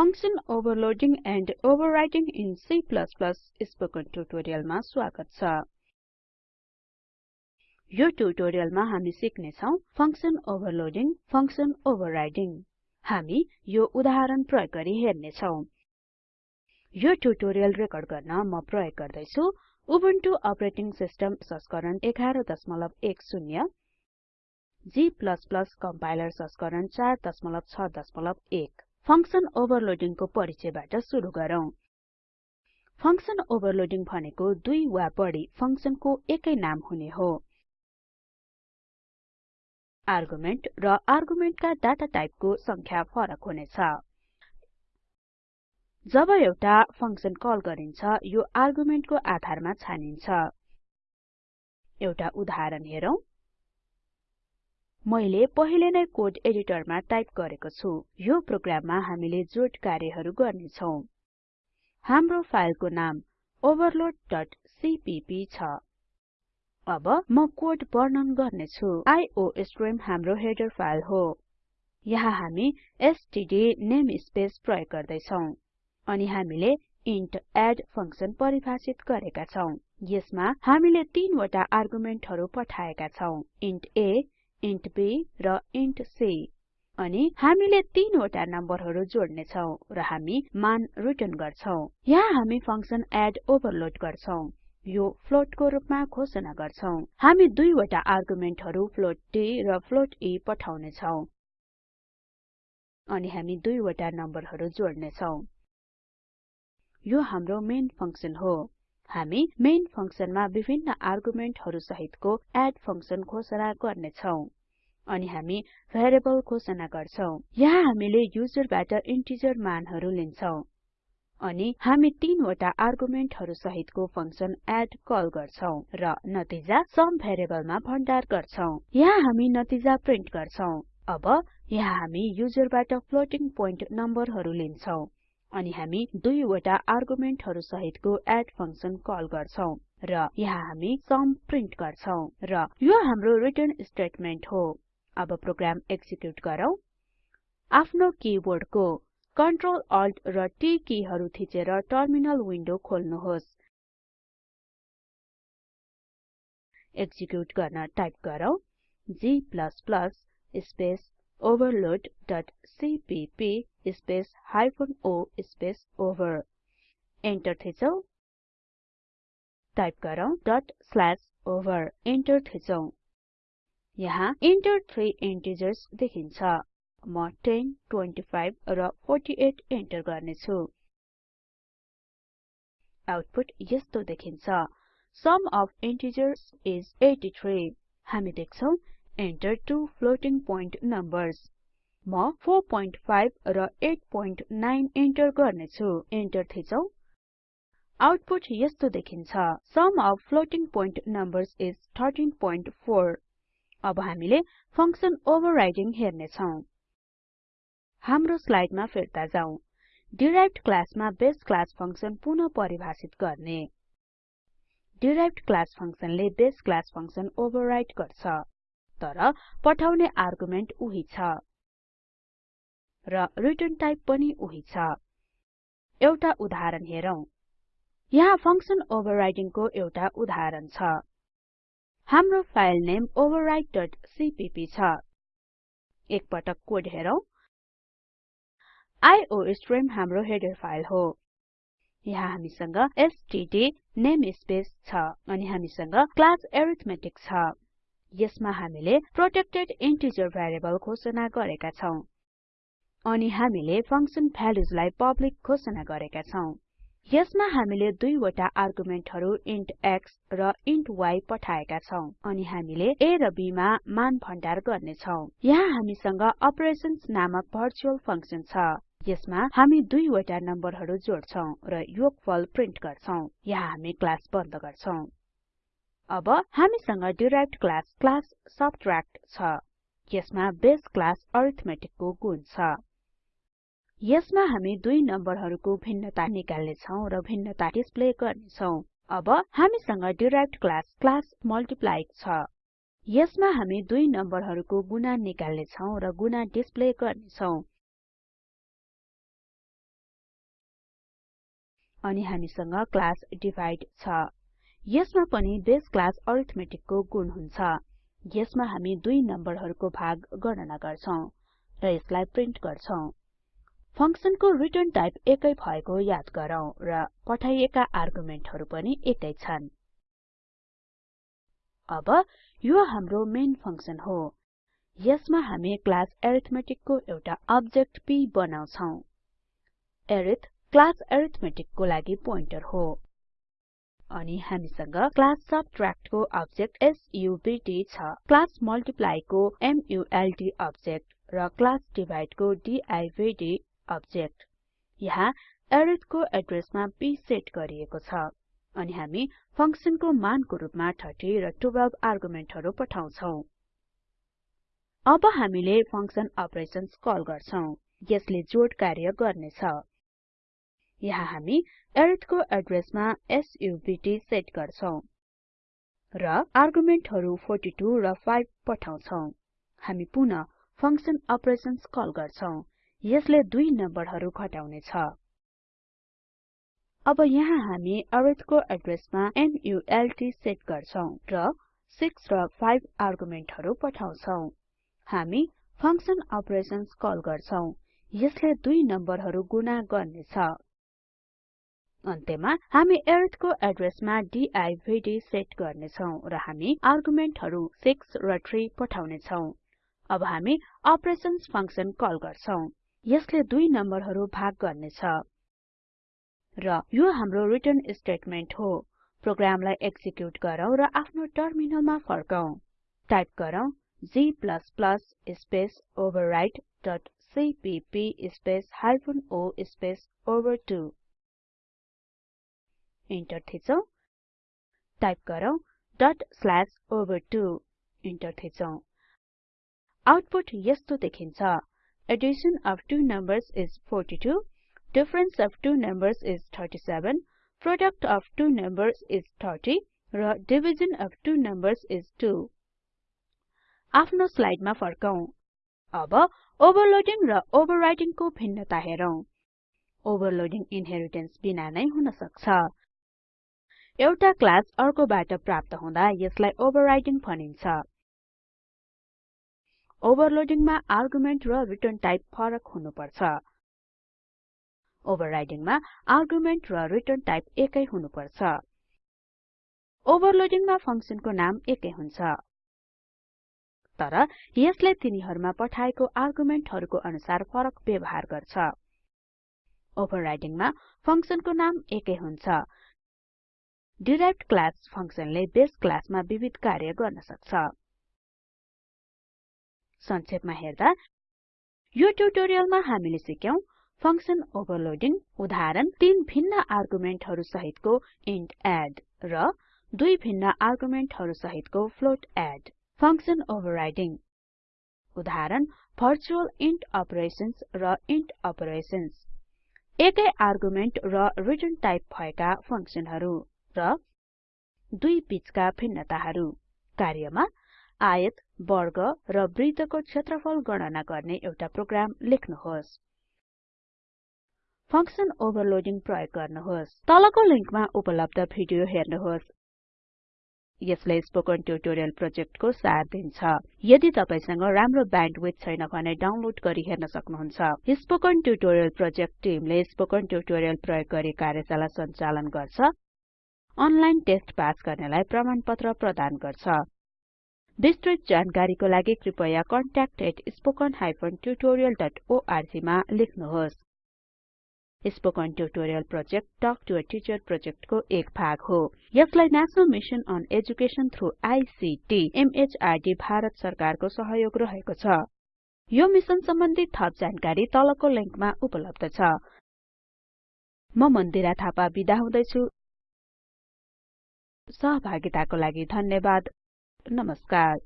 Function overloading and overriding in C spoken ट्युटोरियलमा स्वागत छ। यो ट्युटोरियलमा हामी सिक्ने छौं फंक्शन ओभरलोडिङ फंक्शन ओभरराइडिङ हामी यो उदाहरण प्रयोग गरी हेर्ने छौं यो ट्युटोरियल रेकर्ड गर्न म प्रयोग गर्दै छु उबुन्टु अपरेटिङ सिस्टम संस्करण 1110 G कम्पाइलर संस्करण 461 फंक्शन ओभरलोडिङ को परिचयबाट सुरु गरौँ। फंक्शन ओभरलोडिङ भनेको दुई वा बढी फंक्शनको एकै नाम हुने हो। आर्गुमेन्ट र आर्गुमेन्टका डाटा टाइपको संख्या फरक हुनेछ। जब एउटा फंक्शन कल गरिन्छ यो आर्गुमेन्टको आधारमा छानिन्छ। एउटा उदाहरण हेरौं। मैले पहिले नै कोड एडिटरमा टाइप गरेको छु। यो प्रोग्राममा हामीले जोड कार्यहरू गर्ने छौं हाम्रो फाइलको नाम overloadसीपीपी छ। अब म कोड वर्णन गर्ने छु आइओस्ट्रिम हाम्रो हेडर फाइल हो। यहाँ हामी एसटीडी नेमस्पेस प्रयोग गर्दै छौं अनि हामीले इन्ट एड फंक्शन परिभाषित गरेका छौं। यसमा हामीले तीनवटा आर्गुमेन्टहरू पठाएका छौं। इन्ट a इन्ट b र इन्ट c. अनि हामीले तीनवटा नम्बरहरू जोड्ने छौं र हामी मान रिटर्न गर्छौं। यहाँ हामी फंक्शन एड ओभरलोड गर्छौं। यो फ्लोटको रूपमा घोषणा गर्छौं। हामी दुईवटा आर्गुमेन्टहरू फ्लोट d र फ्लोट e पठाउने छौं अनि हामी दुईवटा नम्बरहरू जोड्ने छौं यो हाम्रो मेन फंक्शन हो। हामी मेन फंक्शनमा विभिन्न आर्गुमेन्टहरु सहितको एड फंक्शन घोषणा गर्ने छौं अनि हामी भेरिएबल घोषणा गर्छौं। यहाँ हामीले युजरबाट इन्टिजर मानहरु लिन्छौं अनि हामी तीनवटा आर्गुमेन्टहरु सहितको फंक्शन एड कल गर्छौं र नतिजा सम भेरिएबलमा भण्डार गर्छौं। यहाँ हामी नतिजा प्रिन्ट गर्छौं। अब यहाँ हामी युजरबाट फ्लोटिङ पोइन्ट नम्बरहरु लिन्छौं। अनि हामी दुईवटा आर्गुमेन्टहरु सहितको एड फंक्शन कल गर्छौं र यहाँ हामी सम प्रिन्ट गर्छौं र यो हाम्रो रिटर्न स्टेटमेन्ट हो। अब प्रोग्राम एक्जिक्युट गरौँ। आफ्नो किबोर्डको Ctrl Alt र T किहरु थिचेर टर्मिनल विन्डो खोल्नुहोस्। एक्जिक्युट गर्न टाइप गरौँ। G space overloadसीपीपी space hyphen o space over enter थिचौं टाइप गरौँ डट स्ल्याश ओभर एन्टर थिचौं यहाँ इन्टर थ्री इन्टिजर्स देखिन्छ। म 10 25 र 48 एन्टर गर्ने छु आउटपुट यस्तो देखिन्छ। सम अफ इन्टिजर्स इस 83 हामी देख्छौं enter two floating point numbers. म 45 र 89 इन्टर गर्ने छु एन्टर थिचौं। आउटपुट यस्तो देखिन्छ। Sum of floating point numbers is 13.4 अब हामीले फंक्शन ओभरराइडिङ हेर्ने छौं हाम्रो स्लाइडमा फिर्ता जाउँ। डिराइभ्ड क्लासमा बेस क्लास फंक्शन पुनः परिभाषित गर्ने। डिराइभ्ड क्लास फंक्शनले बेस क्लास फंक्शन ओभरराइड गर्छ। तर पठाउने आर्गुमेन्ट उही छ र रिटर्न टाइप पनि उही छ। एउटा उदाहरण हेरौं। यहाँ फंक्शन ओभरराइडिङ को एउटा उदाहरण छ। हाम्रो फाइल नेम overrideसीपीपी छ। एक पटक कोड हेरौं। आइओस्ट्रिम हाम्रो हेडर फाइल हो। यहाँ हामीसँग एसटीडी नेमस्पेस छ अनि हामीसँग क्लास अरिथमेटिक छ। यसमा हामीले प्रोटेक्टेड इन्टिजर भेरिएबल घोषणा गरेका छौं। अनि हामीले फंक्शन भ्यालुजलाई पब्लिक घोषणा गरेका छौं। यसमा हामीले दुईवटा आर्गुमेन्टहरु इन्ट x र इन्ट y पठाएका छौं। अनि हामीले a र b मा मान भण्डार गर्ने छौं। यहाँ हामीसँग अपरेशन्स नामक भर्चुअल फंक्शन छ। यसमा हामी दुईवटा नम्बरहरु जोड्छौं र योगफल प्रिन्ट गर्छौं। यहाँ हामी क्लास बन्द गर्छौं। अब हामीसँग डिराइभ्ड क्लास क्लास सबट्र्याक्ट छ। यसमा बेस क्लास अरिथमेटिक को गुण छ। यसमा हामी दुई नम्बरहरुको भिन्नता निकाल्ने छौं र भिन्नता डिस्प्ले गर्ने छौं अब हामीसँग डिराइभ्ड क्लास क्लास मल्टिप्लाई छ। यसमा हामी दुई नम्बरहरुको गुणा निकाल्ने छौं र गुणा डिस्प्ले गर्ने छौं अनि हामीसँग क्लास डिभाइड छ। यसमा पनि बेस क्लास अरिथमेटिकको गुण हुन्छ। यसमा हामी दुई नम्बरहरूको भाग गणना गर्छौं र यसलाई प्रिन्ट गर्छौं। फंक्सनको रिटर्न टाइप एकै भएको याद गरौँ र पठाइएका आर्गुमेन्टहरु पनि एकै छन्। अब यो हाम्रो मेन फंक्सन हो। यसमा हामी क्लास अरिथमेटिक एउटा अब्जेक्ट p बनाउँछौं। अरिथ क्लास अरिथमेटिक को लागि पोइन्टर हो। अनि हामीसँग क्लास सबट्र्याक्ट को अब्जेक्ट सब्ट छ। क्लास मल्टिप्लाई को मल्ट अब्जेक्ट र क्लास डिभाइड को दिव्द अब्जेक्ट। यहाँ अरिथ को एड्रेसमा p सेट गरिएको छ। अनि हामी फंक्सनको मानको रुपमा 30 र 12 आर्गुमेन्टहरु पठाउँछौं। अब हामीले फंक्सन अपरेशन्स कल गर्छौं। यसले जोड कार्य गर्नेछ। यहाँ हामी अरिथ को एड्रेसमा सब्ट सेट गर्छौं र आर्गुमेन्टहरु 42 र 5 पठाउँछौं। हामी पुनः फंक्सन अपरेशन्स कल गर्छौं। यसले दुई नम्बरहरु घटाउने छ अब यहाँ हामी अरिथ को एड्रेसमा मल्ट सेट गर्छौं र 6 र 5 आर्गुमेन्टहरु पठाउँछौं। हामी फंक्सन अपरेशन्स कल गर्छौं। यसले दुई नम्बरहरु गुणा गर्नेछ। अन्त्यमा हामी अरिथ को एड्रेसमा दिव्द सेट गर्नेछौं र हामी आर्गुमेन्टहरु 6 र 3 पठाउने छौं अब हामी अपरेशन्स फंक्सन कल गर्छौं। यसले दुई नम्बरहरु भाग गर्नेछ। र यो हाम्रो रिटर्न स्टेटमेन्ट हो। प्रोग्रामलाई एक्जिक्युट गरौँ र आफ्नो टर्मिनलमा फर्कौं टाइप गरौँ g space override CPP space hyphen o space ओभर2 enter थिचौं टाइप गरौँ। डट स्ल्याश ओभर2 इन्टर थिचौं आउटपुट यस्तो देखिन्छ। Addition of two numbers is 42 difference of two numbers is 37 product of two numbers is 30 र division of two numbers is 2 आफ्नो स्लाइडमा फर्कौं अब overloading र ओभरराइटिङ भिन्नता हेरौं। ओभरलोडिङ इनहेरिटेन्स बिना नै हुन सक्छ। एउटा क्लास अर्कोबाट प्राप्त हुँदा यसलाई ओभरराइडिङ भनिन्छ। ओभरलोडिङमा आर्गुमेन्ट र रिटर्न टाइप फरक हुनुपर्छ। ओभरराइडिङमा आर्गुमेन्ट र रिटर्न टाइप एकै हुनुपर्छ। ओभरलोडिङमा फंक्सनको नाम एकै हुन्छ। तर यसले तिनीहरुमा पठाएको आर्गुमेन्टहरुको अनुसार फरक व्यवहार गर्छ। ओभरराइडिङमा फंक्सनको नाम एकै हुन्छ। डिराइभ्ड क्लास फंक्सनले बेस क्लासमा विविध कार्य गर्न सक्छ। संक्षेपमा हेर्दा यो ट्युटोरियलमा हामीले सिक्यौं फंक्सन ओभरलोडिङ उदाहरण तीन भिन्न आर्गुमेन्टहरु सहितको इन्ट एड र दुई भिन्न आर्गुमेन्टहरु सहितको फ्लोट एड फंक्सन ओभरराइडिङ। उदाहरण भर्चुअल इन्ट अपरेशन्स र इन्ट अपरेशन्स एकै आर्गुमेन्ट र रिटर्न टाइप भएका फंक्सनहरु। र दुई बीचका भिन्नताहरु। कार्यमा आयत वर्ग र वृत्तको क्षेत्रफल गणना गर्ने एउटा प्रोग्राम लेख्नुहोस्। फंक्सन ओभरलोडिङ प्रयोग गर्नुहोस्। तलको लिंकमा उपलब्ध भिडियो हेर्नुहोस्। यसले स्पोकन ट्युटोरियल प्रोजेक्टको सार दिन्छ। यदि तपाईसँग राम्रो ब्यान्डविड्थ छैन भने डाउनलोड गरी हेर्न सक्नुहुन्छ। स्पोकन ट्युटोरियल प्रोजेक्ट टिमले स्पोकन ट्युटोरियल प्रयोग गरी कार्यशाला सञ्चालन गर्छ। अनलाइन टेस्ट पास गर्नेलाई प्रमाणपत्र प्रदान गर्छ। विस्तृत जानकारीको लागि कृपया contact@spoken tutorialorg मा लेख्नुहोस्। Spoken tutorial project talk to a teacher प्रोजेक्टको एक भाग हो। यसलाई National Mission on Education through ICT MHRD Bharat सरकारको सहयोग रहेको छ। यो मिशन सम्बन्धी थप जानकारी तलको लिंकमा उपलब्ध छ। म मन्दिरा थापा बिदा हुदैछु। सहभागिताको लागि धन्यवाद। नमस्कार।